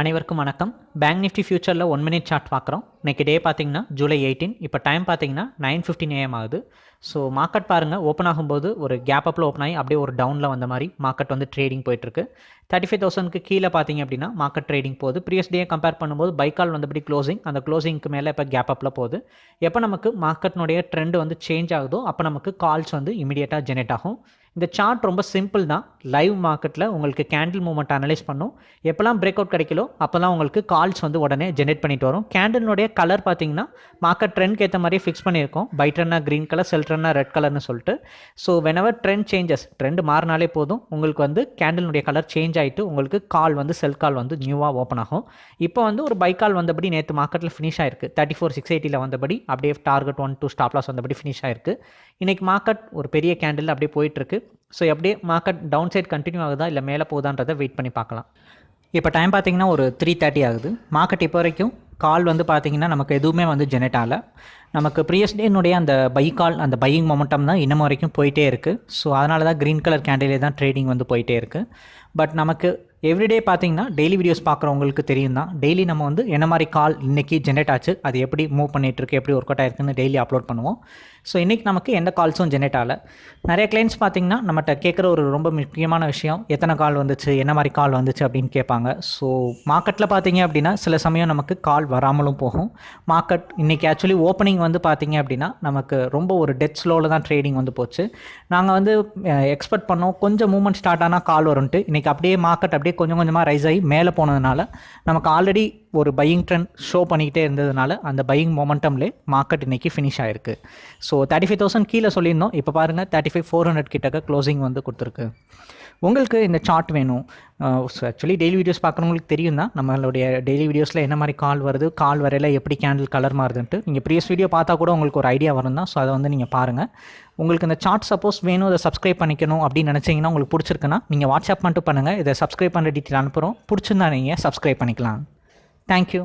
அனைவருக்கும் வணக்கம். Bank Nifty ஃபியூச்சரில் ஒன் மினிட் சார்ட் பார்க்குறோம். இன்றைக்கி டே பார்த்தீங்கன்னா ஜூலை எயிட்டீன் இப்போ டைம் பார்த்தீங்கன்னா நைன் ஃபிஃப்டின் ஏஎம் ஆகுது. ஸோ மார்க்கெட் பாருங்கள் ஓப்பன் ஆகும்போது ஒரு கேப் அப்பில் ஓப்பன் ஆகி அப்படியே ஒரு டவுனில் வந்த மாதிரி மார்க்கெட் வந்து ட்ரேடிங் போயிட்டுருக்கு. தேர்ட்டி ஃபைவ் தௌசண்ட்க்கு கீழே பார்த்தீங்க அப்படின்னா மார்க்கெட் ட்ரேடிங் போகுது. ப்ரீவியஸ் டே கம்பேர் பண்ணும்போது பைக்கால் வந்தபடி க்ளோசிங் அந்த க்ளோசிங்க்கு மேலே இப்போ கேப் அப்பில் போகுது. எப்போ நமக்கு மார்க்கெட்னுடைய ட்ரெண்ட் வந்து சேஞ்ச் ஆகுதோ அப்போ நமக்கு கால்ஸ் வந்து இமீடியட்டாக ஜெனரேட் ஆகும். இந்த சார்ட் ரொம்ப சிம்பிள் தான். லைவ் மார்க்கெட்டில் உங்களுக்கு கேண்டில் மூவ்மெண்ட் அனலைஸ் பண்ணும். எப்போல்லாம் பிரேக் அவுட் கிடைக்கலோ அப்போல்லாம் உங்களுக்கு கால்ஸ் வந்து உடனே ஜென்ரேட் பண்ணிட்டு வரும். கேண்டிலுடைய கலர் பார்த்தீங்கன்னா மார்க்கெட் ட்ரெண்ட்க்கு ஏற்ற மாதிரி ஃபிக்ஸ் பண்ணியிருக்கோம். பை ட்ரெண்டாக க்ரீன் கலர் செல் ட்ரெண்டாக ரெட் கலர்னு சொல்லிட்டு. So whenever trend changes trend மாறினாலே போதும். உங்களுக்கு வந்து கேண்டிலுடைய கலர் சேஞ்ச் ஆகிட்டு உங்களுக்கு கால் வந்து செல் கால் வந்து நியூவாக ஓப்பன் ஆகும். இப்போ வந்து ஒரு பை கால் வந்தபடி நேற்று மார்க்கெட்டில் ஃபினிஷ் ஆயிருக்கு. தேர்ட்டி ஃபோர் சிக்ஸ் எயிட்டியில் வந்தபடி அப்படியே target one two stop loss வந்தபடி ஃபினிஷ் ஆயிருக்கு. இன்றைக்கி மார்க்கெட் ஒரு பெரிய கேண்டில் அப்படியே போயிட்டுருக்கு. ஸோ அப்படியே மார்க்கெட் டவுன் சைட் கண்டினியூ ஆகுதா இல்லை மேலே போகுதான்றதை வெயிட் பண்ணி பார்க்கலாம். இப்போ டைம் பார்த்தீங்கன்னா ஒரு த்ரீ தேர்ட்டி ஆகுது. மார்க்கெட் இப்போ வரைக்கும் கால் வந்து பார்த்திங்கன்னா நமக்கு எதுவுமே வந்து ஜெனரேட் ஆகலை. நமக்கு ப்ரீயஸ் டேனுடைய அந்த பை கால் அந்த பையிங் மொமெண்டம் தான் இன்னமும் வரைக்கும் போயிட்டே இருக்குது ஸோ அதனால தான் க்ரீன் கலர் கேண்டிலே தான் ட்ரேடிங் வந்து போயிட்டே இருக்குது பட் நமக்கு எவ்ரிடே பார்த்தீங்கன்னா டெய்லி வீடியோஸ் பார்க்குறவங்களுக்கு தெரியும் தான் டெய்லி நம்ம வந்து என்ன மாதிரி கால் இன்றைக்கி ஜென்ரேட் ஆச்சு அது எப்படி மூவ் பண்ணிகிட்ருக்கு எப்படி ஒர்க் அவுட் ஆயிருக்குன்னு டெய்லி அப்லோட் பண்ணுவோம். ஸோ இன்றைக்கி நமக்கு எந்த கால்ஸும் ஜென்ரேட் ஆகலை. நிறைய கிளைண்ட்ஸ் பார்த்தீங்கன்னா நம்மகிட்ட கேட்குற ஒரு ரொம்ப முக்கியமான விஷயம் எத்தனை கால் வந்துச்சு என்ன மாதிரி கால் வந்துச்சு அப்படின்னு கேட்பாங்க. ஸோ மார்க்கெட்டில் பார்த்தீங்க அப்படின்னா சில சமயம் நமக்கு கால் வராமலும் போகும். மார்க்கெட் இன்றைக்கி ஆக்சுவலி ஓப்பனிங் வந்து பார்த்தீங்க அப்படின்னா நமக்கு ரொம்ப ஒரு டெத் ஸ்லோவில் தான் ட்ரேடிங் வந்து போச்சு. நாங்கள் வந்து எக்ஸ்பெக்ட் பண்ணோம். கொஞ்சம் மூவ்மெண்ட் ஸ்டார்ட் ஆனால் கால் வரும்ட்டு இன்றைக்கி அப்படியே மார்க்கெட் அப்படியே கொஞ்சம் கொஞ்சமாக ரைஸ் ஆகி மேலே போனதுனால நமக்கு ஆல்ரெடி ஒரு பையிங் ட்ரெண்ட் ஷோ பண்ணிக்கிட்டே இருந்ததுனால அந்த பையிங் மொமெண்டம்லே மார்க்கெட் இன்றைக்கி ஃபினிஷ் ஆயிருக்கு. ஸோ தேர்ட்டி ஃபைவ் தௌசண்ட் கீழே சொல்லியிருந்தோம். இப்போ பாருங்கள் தேர்ட்டி ஃபைவ் ஃபோர் ஹண்ட்ரட் கிட்டக்க க்ளோசிங் வந்து கொடுத்துருக்கு. உங்களுக்கு இந்த சார்ட் வேணும். ஆக்சுவலி டெய்லி வீடியோஸ் பார்க்குறவங்களுக்கு தெரியும் தான் நம்மளுடைய டெய்லி வீடியோஸில் என்ன மாதிரி கால் வருது கால் வரையில் எப்படி கேண்டில் கலர் மாறுதுன்ட்டு. நீங்கள் ப்ரீவியஸ் வீடியோ பார்த்தா கூட உங்களுக்கு ஒரு ஐடியா வரும் தான் ஸோ அதை வந்து நீங்கள் பாருங்கள் உங்களுக்கு இந்த சார்ட் சப்போஸ் வேணும் அதை சப்ஸ்கிரைப் பண்ணிக்கணும் அப்படின்னு நினச்சிங்கன்னா உங்களுக்கு பிடிச்சிருக்குன்னா நீங்கள் வாட்ஸ்அப் மட்டும் பண்ணுங்கள் இதை சப்ஸ்கிரைப் பண்ணுற டீட்டெயில் அனுப்புகிறோம் பிடிச்சிருந்தா நீங்கள் சப்ஸ்கிரைப் பண்ணிக்கலாம். தேங்க்யூ